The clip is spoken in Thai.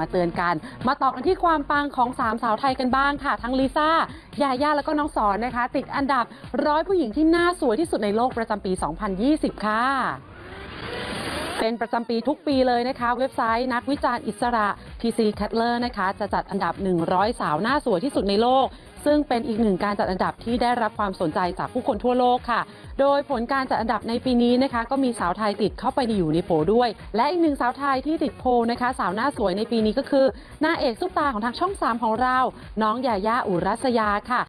มาเตือนกัน มาต่อกันที่ความปังของสามสาวไทยกันบ้างค่ะ ทั้งลิซ่ายาย่าแล้วก็น้องสอนนะคะ ติดอันดับร้อยผู้หญิงที่น่าสวยที่สุดในโลกประจำปี 2020 ค่ะ เป็นประจำปีทุกปีเลยนะคะ เว็บไซต์นักวิจารณ์อิสระ PC c a t l e r นะคะจะจัดอันดับ 100 สาวหน้าสวยที่สุดในโลก ซึ่งเป็นอีกหนึ่งการจัดอันดับที่ได้รับความสนใจจากผู้คนทั่วโลกค่ะ โดยผลการจัดอันดับในปีนี้นะคะ ก็มีสาวไทยติดเข้าไปอยู่ในโผด้วย และอีกหนึ่งสาวไทยที่ติดโพนะคะ สาวหน้าสวยในปีนี้ก็คือนางเอกซุปตาของทางช่อง 3 ของเรา น้องยาย่าอุรัสยาค่ะ